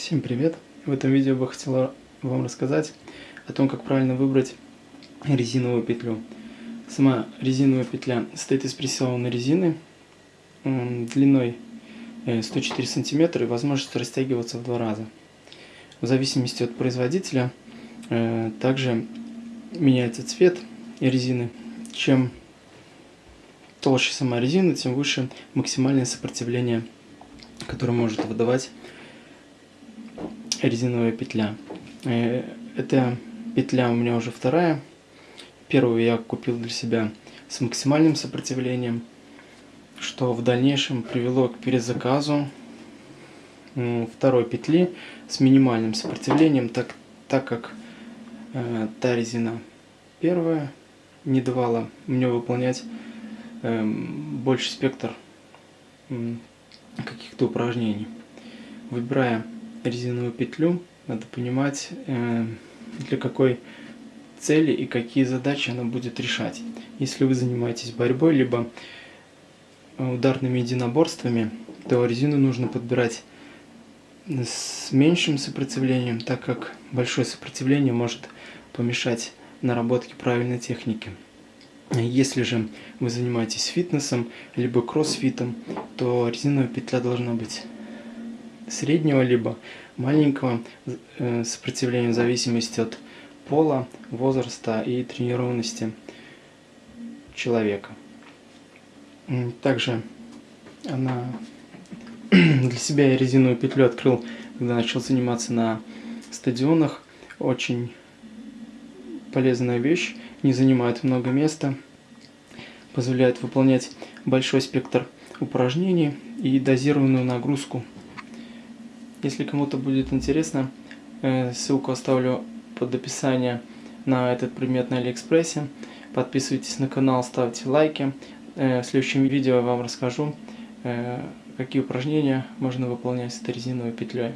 Всем привет! В этом видео бы хотела вам рассказать о том, как правильно выбрать резиновую петлю. Сама резиновая петля состоит из прессованной резины длиной 104 э, см и возможностью растягиваться в два раза. В зависимости от производителя э, также меняется цвет резины. Чем толще сама резина, тем выше максимальное сопротивление, которое может выдавать резиновая петля. Э, эта петля у меня уже вторая. Первую я купил для себя с максимальным сопротивлением, что в дальнейшем привело к перезаказу второй петли с минимальным сопротивлением, так, так как э, та резина первая не давала мне выполнять э, больше спектр э, каких-то упражнений. Выбирая резиновую петлю, надо понимать, э, для какой цели и какие задачи она будет решать. Если вы занимаетесь борьбой, либо ударными единоборствами, то резину нужно подбирать с меньшим сопротивлением, так как большое сопротивление может помешать наработке правильной техники. Если же вы занимаетесь фитнесом, либо кроссфитом, то резиновая петля должна быть среднего либо маленького э, сопротивления в зависимости от пола, возраста и тренированности человека. Также она для себя я резиновую петлю открыл, когда начал заниматься на стадионах. Очень полезная вещь, не занимает много места, позволяет выполнять большой спектр упражнений и дозированную нагрузку если кому-то будет интересно, э, ссылку оставлю под описание на этот предмет на Алиэкспрессе. Подписывайтесь на канал, ставьте лайки. Э, в следующем видео я вам расскажу, э, какие упражнения можно выполнять с этой резиновой петлей.